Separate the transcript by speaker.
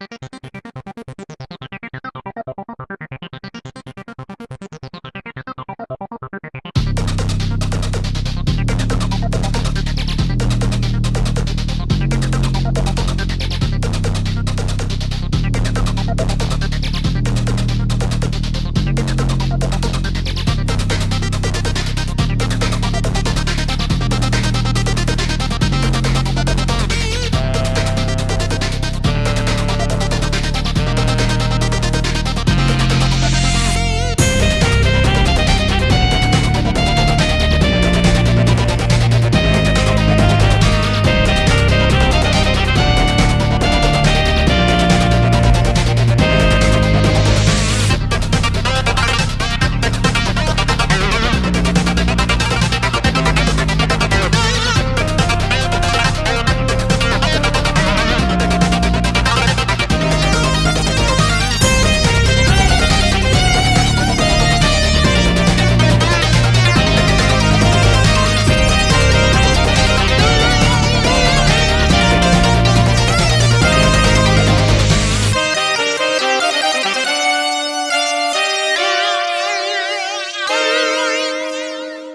Speaker 1: you